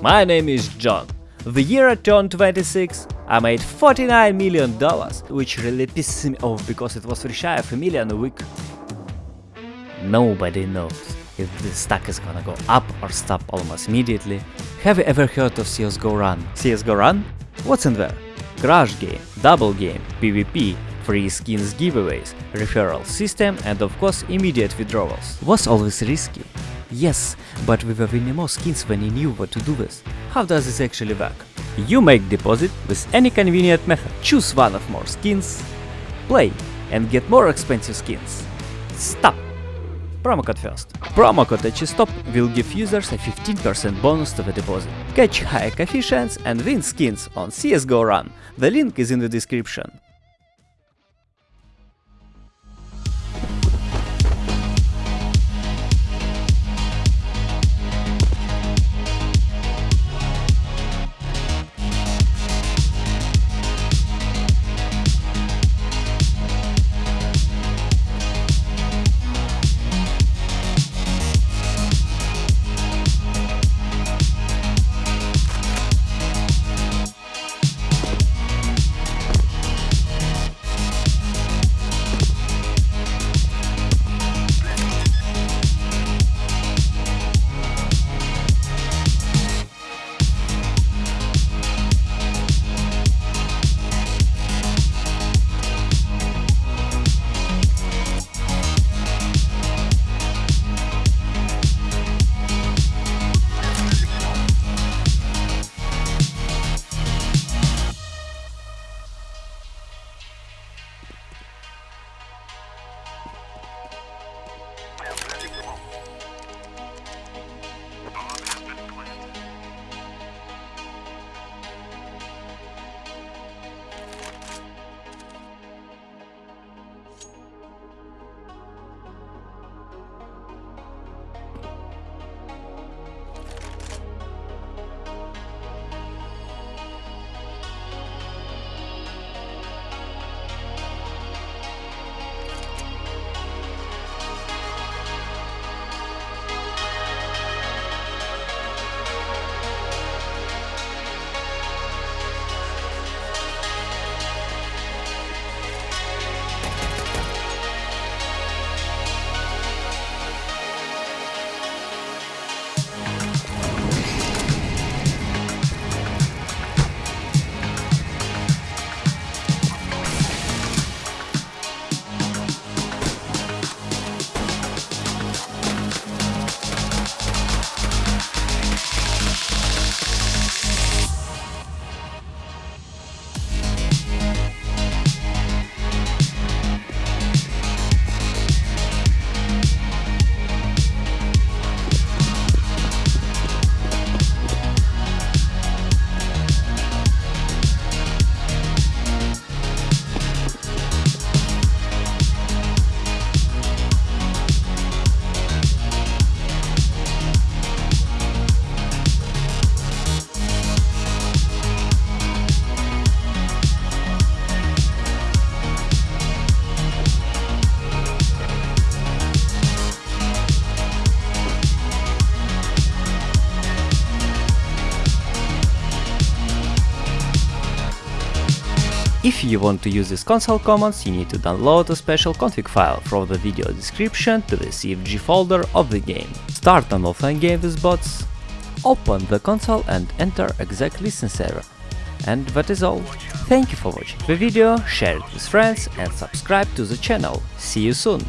My name is John. The year I turned 26, I made 49 million dollars, which really pisses me off because it was shy of a million a week. Nobody knows if the stock is gonna go up or stop almost immediately. Have you ever heard of CSGO Run? CSGO Run? What's in there? Crash game, double game, PvP, free skins giveaways, referral system and of course immediate withdrawals. Was always risky? Yes, but we were winning more skins when you knew what to do with. How does this actually work? You make deposit with any convenient method. Choose one of more skins, play and get more expensive skins. Stop! Promo code first. Promo code HSTOP will give users a 15% bonus to the deposit. Catch high coefficients and win skins on CSGO Run. The link is in the description. If you want to use these console commands, you need to download a special config file from the video description to the CFG folder of the game. Start an offline game with bots, open the console and enter exec listen server. And that is all. Thank you for watching the video, share it with friends and subscribe to the channel. See you soon!